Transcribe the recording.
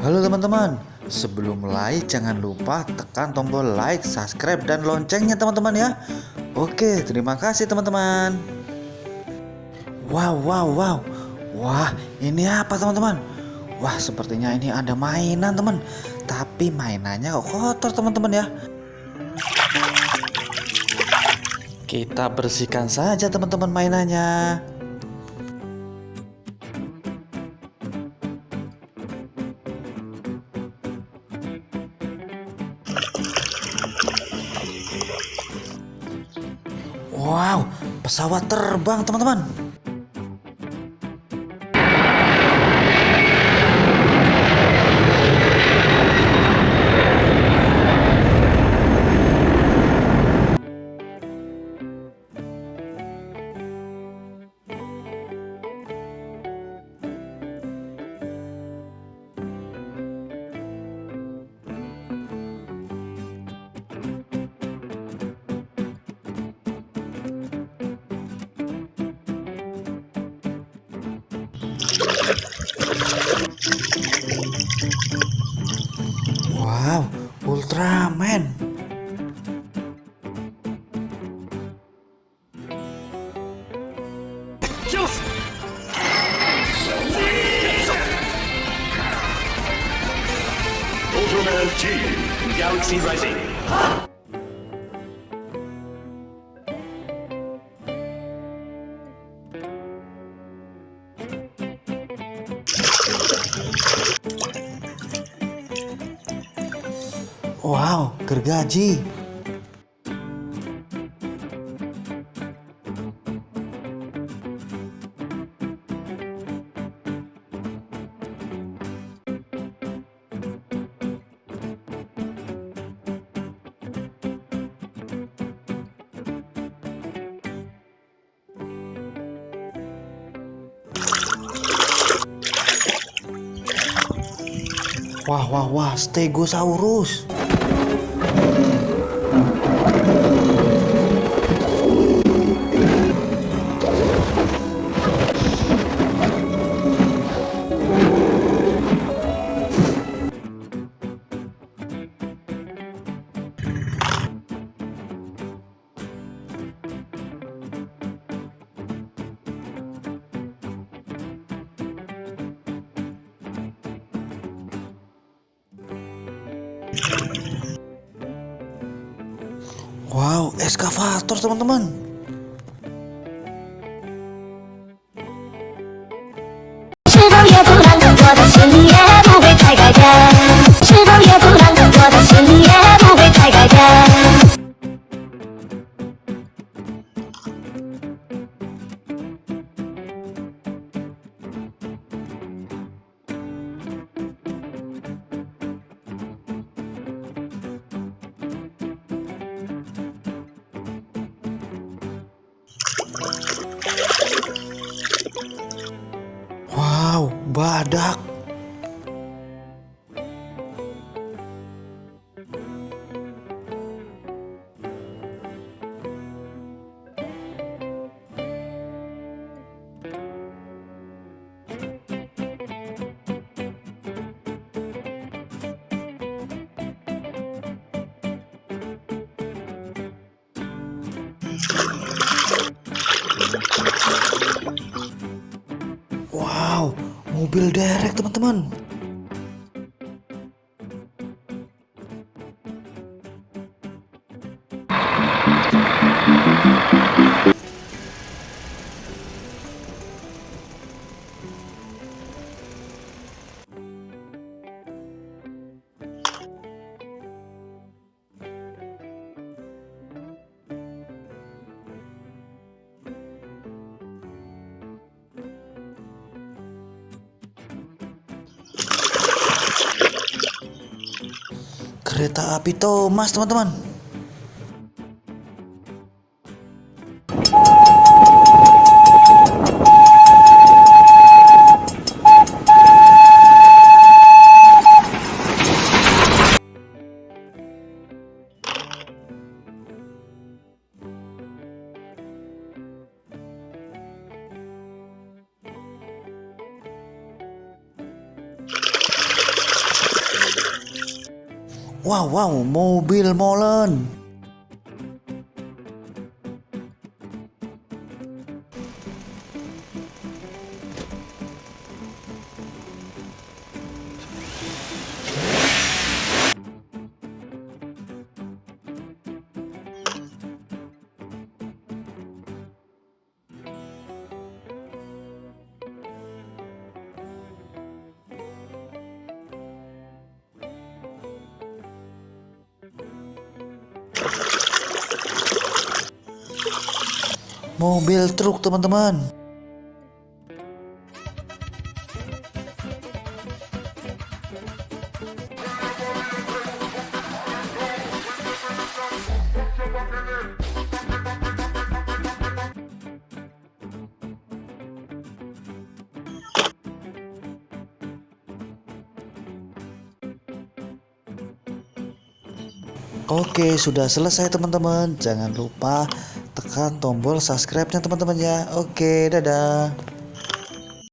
Halo teman-teman, sebelum mulai jangan lupa tekan tombol like, subscribe, dan loncengnya teman-teman ya. Oke, terima kasih teman-teman. Wow, wow, wow. Wah, ini apa teman-teman? Wah, sepertinya ini ada mainan teman. Tapi mainannya kok kotor teman-teman ya. Kita bersihkan saja teman-teman mainannya. Wow, pesawat terbang teman-teman. G, Galaxy Rising. Wow, gergaji. Wah, wah, wah, Stegosaurus. Eskavator teman-teman. Badak. Mobil derek teman-teman. Kereta api Thomas teman-teman. Wow, wow, mobil molen. Mobil truk teman-teman. Oke, sudah selesai teman-teman. Jangan lupa tekan tombol subscribe-nya teman-teman ya. Oke, dadah.